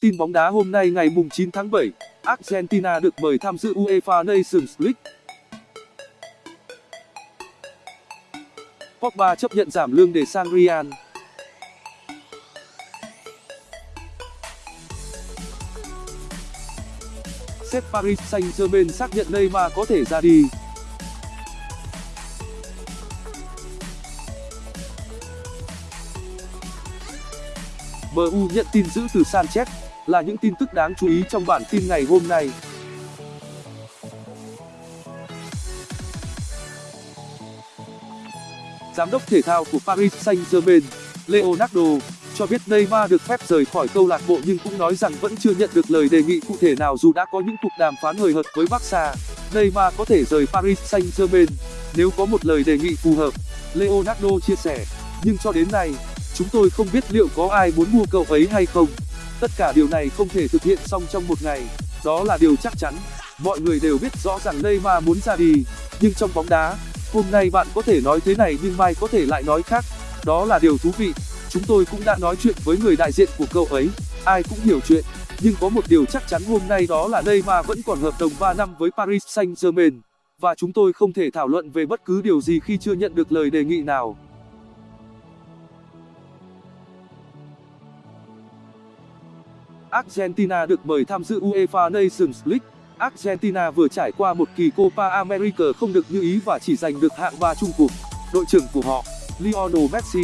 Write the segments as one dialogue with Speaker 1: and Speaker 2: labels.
Speaker 1: Tin bóng đá hôm nay ngày 9 tháng 7, Argentina được mời tham dự UEFA Nations League. Pogba chấp nhận giảm lương để sang Real. Sếp Paris Saint-Germain xác nhận Neymar có thể ra đi. MU nhận tin giữ từ Sanchez là những tin tức đáng chú ý trong bản tin ngày hôm nay. Giám đốc thể thao của Paris Saint-Germain, Leonardo, cho biết Neymar được phép rời khỏi câu lạc bộ nhưng cũng nói rằng vẫn chưa nhận được lời đề nghị cụ thể nào dù đã có những cuộc đàm phán hời hợt với Barca. Neymar có thể rời Paris Saint-Germain nếu có một lời đề nghị phù hợp, Leonardo chia sẻ. Nhưng cho đến nay, chúng tôi không biết liệu có ai muốn mua cậu ấy hay không. Tất cả điều này không thể thực hiện xong trong một ngày, đó là điều chắc chắn. Mọi người đều biết rõ rằng Neymar muốn ra đi, nhưng trong bóng đá, hôm nay bạn có thể nói thế này nhưng mai có thể lại nói khác. Đó là điều thú vị. Chúng tôi cũng đã nói chuyện với người đại diện của cậu ấy, ai cũng hiểu chuyện. Nhưng có một điều chắc chắn hôm nay đó là Neymar vẫn còn hợp đồng 3 năm với Paris Saint-Germain. Và chúng tôi không thể thảo luận về bất cứ điều gì khi chưa nhận được lời đề nghị nào. Argentina được mời tham dự UEFA Nations League. Argentina vừa trải qua một kỳ Copa America không được như ý và chỉ giành được hạng 3 chung cuộc. Đội trưởng của họ, Lionel Messi,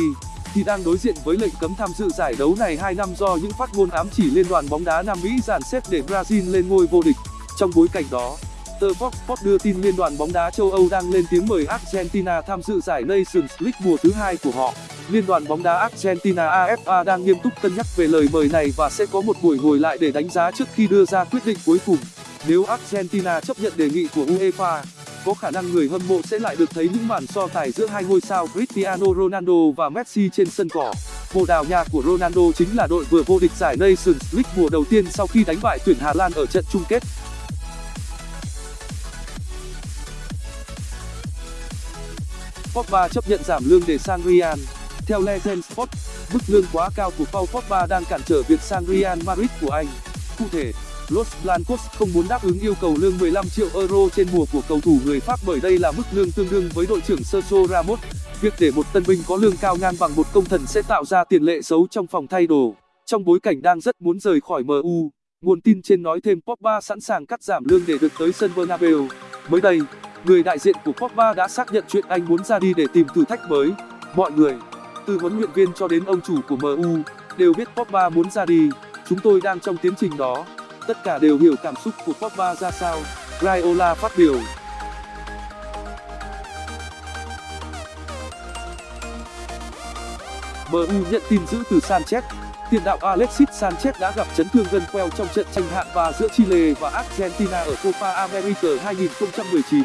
Speaker 1: thì đang đối diện với lệnh cấm tham dự giải đấu này 2 năm do những phát ngôn ám chỉ liên đoàn bóng đá Nam Mỹ dàn xếp để Brazil lên ngôi vô địch. Trong bối cảnh đó, tờ Fox Sports đưa tin liên đoàn bóng đá châu Âu đang lên tiếng mời Argentina tham dự giải Nations League mùa thứ hai của họ. Liên đoàn bóng đá Argentina AFA đang nghiêm túc cân nhắc về lời mời này và sẽ có một buổi ngồi lại để đánh giá trước khi đưa ra quyết định cuối cùng. Nếu Argentina chấp nhận đề nghị của UEFA, có khả năng người hâm mộ sẽ lại được thấy những màn so tài giữa hai ngôi sao Cristiano Ronaldo và Messi trên sân cỏ. Bồ Đào Nha của Ronaldo chính là đội vừa vô địch giải Nations League mùa đầu tiên sau khi đánh bại tuyển Hà Lan ở trận chung kết. Pogba chấp nhận giảm lương để sang Real. Theo Legend Sport, mức lương quá cao của Paul Pogba đang cản trở việc sang Real Madrid của Anh. Cụ thể, Los Blancos không muốn đáp ứng yêu cầu lương 15 triệu euro trên mùa của cầu thủ người Pháp bởi đây là mức lương tương đương với đội trưởng Sergio Ramos. Việc để một tân binh có lương cao ngang bằng một công thần sẽ tạo ra tiền lệ xấu trong phòng thay đồ. Trong bối cảnh đang rất muốn rời khỏi MU, nguồn tin trên nói thêm Pogba sẵn sàng cắt giảm lương để được tới sân Bernabeu. Mới đây, người đại diện của Pogba đã xác nhận chuyện anh muốn ra đi để tìm thử thách mới. Mọi người, từ huấn luyện viên cho đến ông chủ của MU, đều biết Pogba muốn ra đi. Chúng tôi đang trong tiến trình đó. Tất cả đều hiểu cảm xúc của Pogba ra sao, Raiola phát biểu. MU nhận tin giữ từ Sanchez. Tiền đạo Alexis Sanchez đã gặp chấn thương gân queo trong trận tranh hạng và giữa Chile và Argentina ở Copa America 2019.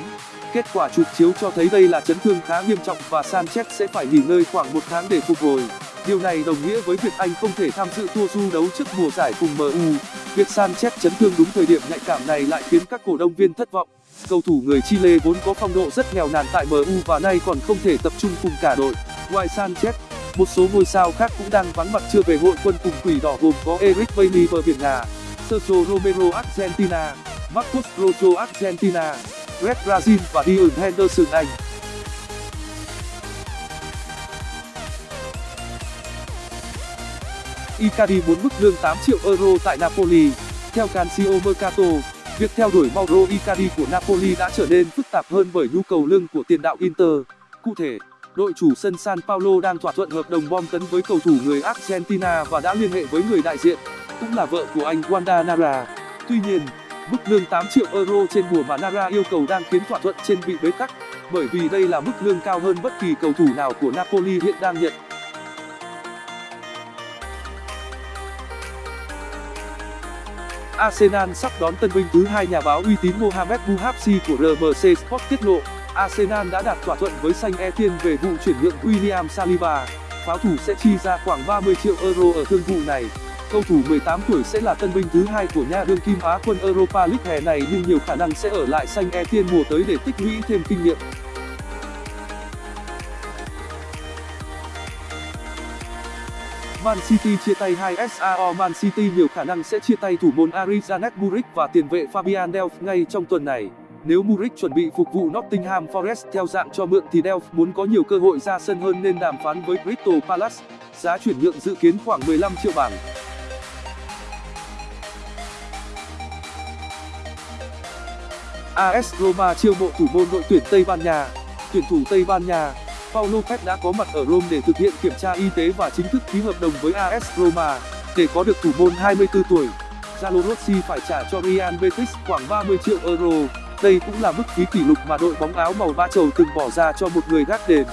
Speaker 1: Kết quả chụp chiếu cho thấy đây là chấn thương khá nghiêm trọng và Sanchez sẽ phải nghỉ ngơi khoảng một tháng để phục hồi. Điều này đồng nghĩa với việc anh không thể tham dự tour du đấu trước mùa giải cùng MU. Việc Sanchez chấn thương đúng thời điểm nhạy cảm này lại khiến các cổ động viên thất vọng. Cầu thủ người Chile vốn có phong độ rất nghèo nàn tại MU và nay còn không thể tập trung cùng cả đội. Ngoài Sanchez, một số ngôi sao khác cũng đang vắng mặt chưa về hội quân cùng quỷ đỏ gồm có Eric Bailly bờ biển Nga, Sergio Romero Argentina, Marcos Rojo Argentina, Red Brazil và Dean Henderson Anh. Icardi muốn mức lương 8 triệu euro tại Napoli. Theo Calcio Mercato, việc theo đuổi Mauro Icardi của Napoli đã trở nên phức tạp hơn bởi nhu cầu lương của tiền đạo Inter. Cụ thể, đội chủ sân San Paulo đang thỏa thuận hợp đồng bom tấn với cầu thủ người Argentina và đã liên hệ với người đại diện, cũng là vợ của anh Wanda Nara. Tuy nhiên, mức lương 8 triệu euro trên mùa mà Nara yêu cầu đang khiến thỏa thuận trên bị bế tắc, bởi vì đây là mức lương cao hơn bất kỳ cầu thủ nào của Napoli hiện đang nhận. Arsenal sắp đón tân binh thứ hai nhà báo uy tín Mohamed Bouhapsi của RMC Sport tiết lộ, Arsenal đã đạt thỏa thuận với Saint Etienne về vụ chuyển nhượng William Saliba. Pháo thủ sẽ chi ra khoảng 30 triệu euro ở thương vụ này. Cầu thủ 18 tuổi sẽ là tân binh thứ hai của nhà đương kim Á quân Europa League hè này, nhưng nhiều khả năng sẽ ở lại Saint Etienne mùa tới để tích lũy thêm kinh nghiệm. Man City chia tay 2 SAO Man City nhiều khả năng sẽ chia tay thủ môn Arizanet Muric và tiền vệ Fabian Delph ngay trong tuần này. Nếu Muric chuẩn bị phục vụ Nottingham Forest theo dạng cho mượn thì Delph muốn có nhiều cơ hội ra sân hơn nên đàm phán với Crystal Palace. Giá chuyển nhượng dự kiến khoảng 15 triệu bảng. AS Roma chiêu mộ thủ môn đội tuyển Tây Ban Nha. Tuyển thủ Tây Ban Nha Paulo Lopez đã có mặt ở Rome để thực hiện kiểm tra y tế và chính thức ký hợp đồng với AS Roma. Để có được thủ môn 24 tuổi, Zalo Rossi phải trả cho Real Betis khoảng 30 triệu euro. Đây cũng là mức phí kỷ lục mà đội bóng áo màu ba chầu từng bỏ ra cho một người gác đền.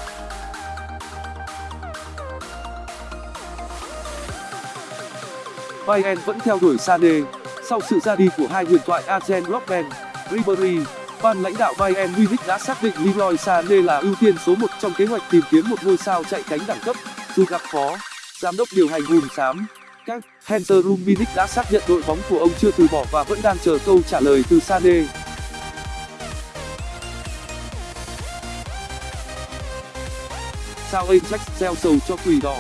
Speaker 1: Bayern vẫn theo đuổi Sané. Sau sự ra đi của hai huyền thoại Arjen Robben, Ribery, ban lãnh đạo Bayern Munich đã xác định Leroy Sané là ưu tiên số trong kế hoạch tìm kiếm một ngôi sao chạy cánh đẳng cấp. Dù gặp khó, giám đốc điều hành hùm xám các Hunter Munich đã xác nhận đội bóng của ông chưa từ bỏ và vẫn đang chờ câu trả lời từ Sané. Sao Ajax gieo sầu cho quỷ đỏ?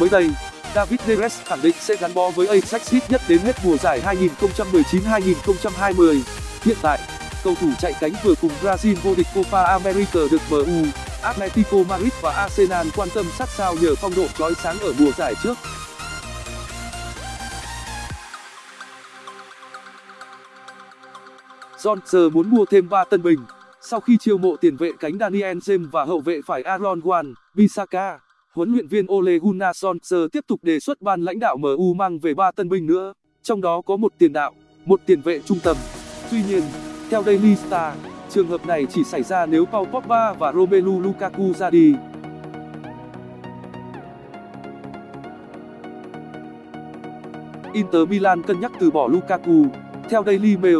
Speaker 1: Mới đây, David Neres khẳng định sẽ gắn bó với Ajax ít nhất đến hết mùa giải 2019-2020. Hiện tại, cầu thủ chạy cánh vừa cùng Brazil vô địch Copa America được MU, Atletico Madrid và Arsenal quan tâm sát sao nhờ phong độ chói sáng ở mùa giải trước. John muốn mua thêm 3 tân binh sau khi chiêu mộ tiền vệ cánh Daniel James và hậu vệ phải Aaron Wan Bissaka. Huấn luyện viên Ole Gunnar Solskjaer tiếp tục đề xuất ban lãnh đạo MU mang về 3 tân binh nữa, trong đó có một tiền đạo, một tiền vệ trung tâm. Tuy nhiên, theo Daily Star, trường hợp này chỉ xảy ra nếu Paul Pogba và Romelu Lukaku ra đi. Inter Milan cân nhắc từ bỏ Lukaku. Theo Daily Mail,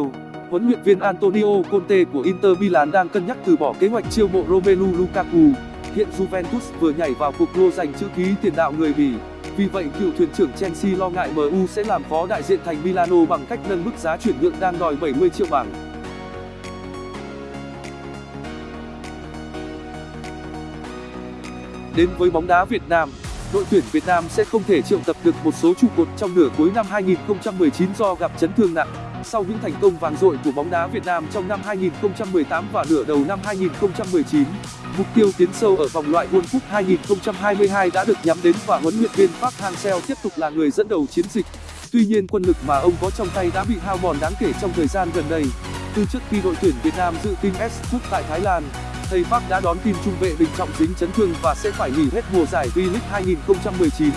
Speaker 1: huấn luyện viên Antonio Conte của Inter Milan đang cân nhắc từ bỏ kế hoạch chiêu mộ Romelu Lukaku. Hiện Juventus vừa nhảy vào cuộc đua giành chữ ký tiền đạo người Bỉ. Vì vậy cựu thuyền trưởng Chelsea lo ngại MU sẽ làm khó đại diện thành Milano bằng cách nâng mức giá chuyển nhượng đang đòi 70 triệu bảng. Đến với bóng đá Việt Nam, đội tuyển Việt Nam sẽ không thể triệu tập được một số trụ cột trong nửa cuối năm 2019 do gặp chấn thương nặng. Sau những thành công vàng dội của bóng đá Việt Nam trong năm 2018 và nửa đầu năm 2019, mục tiêu tiến sâu ở vòng loại World Cup 2022 đã được nhắm đến và huấn luyện viên Park Hang-seo tiếp tục là người dẫn đầu chiến dịch. Tuy nhiên quân lực mà ông có trong tay đã bị hao mòn đáng kể trong thời gian gần đây. Từ trước khi đội tuyển Việt Nam dự tin S Cup tại Thái Lan, thầy Park đã đón tin trung vệ Đình Trọng dính chấn thương và sẽ phải nghỉ hết mùa giải V-League 2019.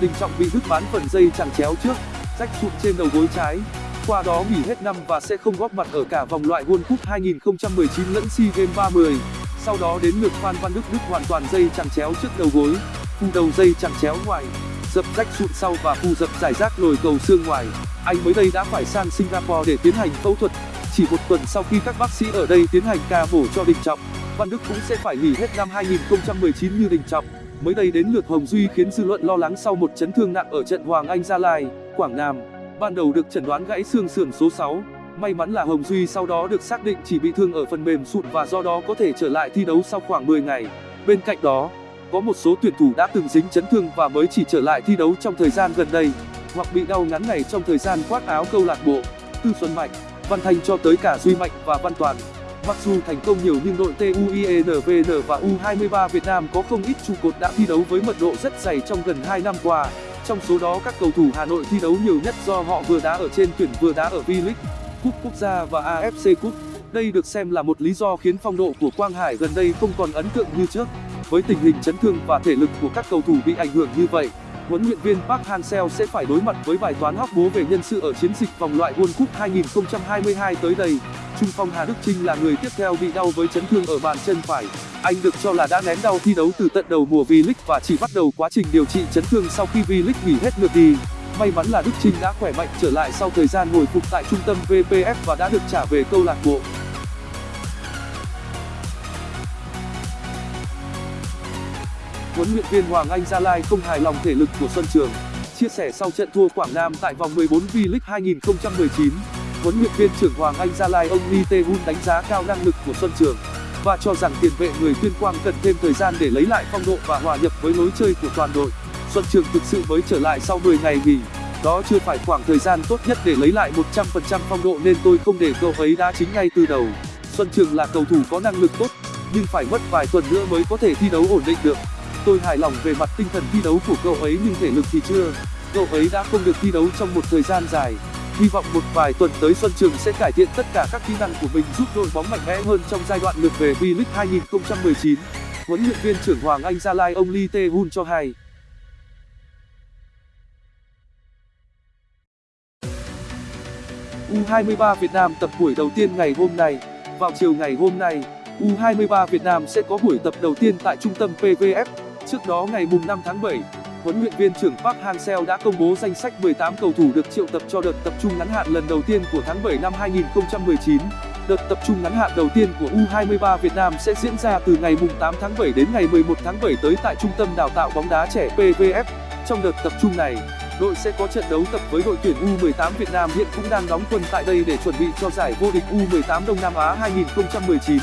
Speaker 1: Đình Trọng bị đứt bán phần dây chằng chéo trước, rách sụn trên đầu gối trái qua đó nghỉ hết năm và sẽ không góp mặt ở cả vòng loại World Cup 2019 lẫn SEA Games 30. Sau đó đến lượt Phan Văn Đức đứt hoàn toàn dây chằng chéo trước đầu gối, phu đầu dây chằng chéo ngoài, dập rách sụn sau và phu dập giải rác lồi cầu xương ngoài. Anh mới đây đã phải sang Singapore để tiến hành phẫu thuật. Chỉ một tuần sau khi các bác sĩ ở đây tiến hành ca mổ cho Đình Trọng, Văn Đức cũng sẽ phải nghỉ hết năm 2019 như Đình Trọng. Mới đây đến lượt Hồng Duy khiến dư luận lo lắng sau một chấn thương nặng ở trận Hoàng Anh Gia Lai, Quảng Nam. Ban đầu được chẩn đoán gãy xương sườn số may mắn là hồng duy sau đó được xác định chỉ bị thương ở phần mềm sụn và do đó có thể trở lại thi đấu sau khoảng 10 ngày. Bên cạnh đó có một số tuyển thủ đã từng dính chấn thương và mới chỉ trở lại thi đấu trong thời gian gần đây hoặc bị đau ngắn ngày trong thời gian khoác áo câu lạc bộ. Tư xuân mạnh văn thanh cho tới cả duy mạnh và văn toàn mặc dù thành công nhiều nhưng đội tuinvn và u23 việt nam có không ít trụ cột đã thi đấu với mật độ rất dày trong gần năm qua trong số đó các cầu thủ Hà Nội thi đấu nhiều nhất do họ vừa đá ở trên tuyển vừa đá ở V-League, Cúp Quốc gia và AFC Cup. Đây được xem là một lý do khiến phong độ của Quang Hải gần đây không còn ấn tượng như trước. Với tình hình chấn thương và thể lực của các cầu thủ bị ảnh hưởng như vậy, huấn luyện viên Park Hang-seo sẽ phải đối mặt với bài toán hóc búa về nhân sự ở chiến dịch vòng loại World Cup 2022 tới đây. Trung phong Hà Đức Chinh là người tiếp theo bị đau với chấn thương ở bàn chân phải. Anh được cho là đã nén đau thi đấu từ tận đầu mùa V-League và chỉ bắt đầu quá trình điều trị chấn thương sau khi V-League nghỉ hết lượt đi. May mắn là Đức Chinh đã khỏe mạnh trở lại sau thời gian hồi phục tại trung tâm VPF và đã được trả về câu lạc bộ. Huấn luyện viên Hoàng Anh Gia Lai không hài lòng thể lực của Xuân Trường. Chia sẻ sau trận thua Quảng Nam tại vòng 14 V-League 2019, huấn luyện viên trưởng Hoàng Anh Gia Lai ông Lee Tae-hun đánh giá cao năng lực của Xuân Trường và cho rằng tiền vệ người tuyên quang cần thêm thời gian để lấy lại phong độ và hòa nhập với lối chơi của toàn đội Xuân Trường thực sự mới trở lại sau 10 ngày nghỉ. Đó chưa phải khoảng thời gian tốt nhất để lấy lại 100% phong độ nên tôi không để cậu ấy đá chính ngay từ đầu. Xuân Trường là cầu thủ có năng lực tốt, nhưng phải mất vài tuần nữa mới có thể thi đấu ổn định được. Tôi hài lòng về mặt tinh thần thi đấu của cậu ấy nhưng thể lực thì chưa. Cậu ấy đã không được thi đấu trong một thời gian dài. Hy vọng một vài tuần tới Xuân Trường sẽ cải thiện tất cả các kỹ năng của mình giúp đội bóng mạnh mẽ hơn trong giai đoạn lượt về V-League 2019. Huấn luyện viên trưởng Hoàng Anh Gia Lai ông Lee Tae-hun cho hay. U23 Việt Nam tập buổi đầu tiên ngày hôm nay. Vào chiều ngày hôm nay, U23 Việt Nam sẽ có buổi tập đầu tiên tại trung tâm PVF. Trước đó ngày mùng 5 tháng 7, huấn luyện viên trưởng Park Hang-seo đã công bố danh sách 18 cầu thủ được triệu tập cho đợt tập trung ngắn hạn lần đầu tiên của tháng 7 năm 2019. Đợt tập trung ngắn hạn đầu tiên của U23 Việt Nam sẽ diễn ra từ ngày mùng 8 tháng 7 đến ngày 11 tháng 7 tới tại Trung tâm Đào tạo bóng đá trẻ PVF. Trong đợt tập trung này, đội sẽ có trận đấu tập với đội tuyển U18 Việt Nam hiện cũng đang đóng quân tại đây để chuẩn bị cho giải vô địch U18 Đông Nam Á 2019.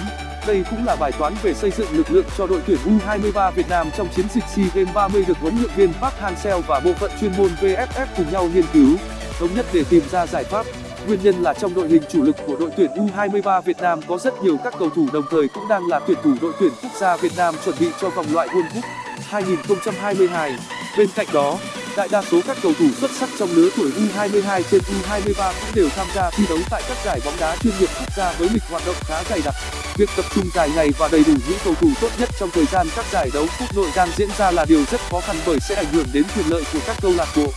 Speaker 1: Đây cũng là bài toán về xây dựng lực lượng cho đội tuyển U23 Việt Nam trong chiến dịch SEA Games 30 được huấn luyện viên Park Hang-seo và bộ phận chuyên môn VFF cùng nhau nghiên cứu, thống nhất để tìm ra giải pháp. Nguyên nhân là trong đội hình chủ lực của đội tuyển U23 Việt Nam có rất nhiều các cầu thủ đồng thời cũng đang là tuyển thủ đội tuyển quốc gia Việt Nam chuẩn bị cho vòng loại World Cup 2022. Bên cạnh đó, đại đa số các cầu thủ xuất sắc trong lứa tuổi U22 trên U23 cũng đều tham gia thi đấu tại các giải bóng đá chuyên nghiệp quốc gia với lịch hoạt động khá dày đặc. Việc tập trung dài ngày và đầy đủ những cầu thủ tốt nhất trong thời gian các giải đấu quốc nội đang diễn ra là điều rất khó khăn bởi sẽ ảnh hưởng đến quyền lợi của các câu lạc bộ.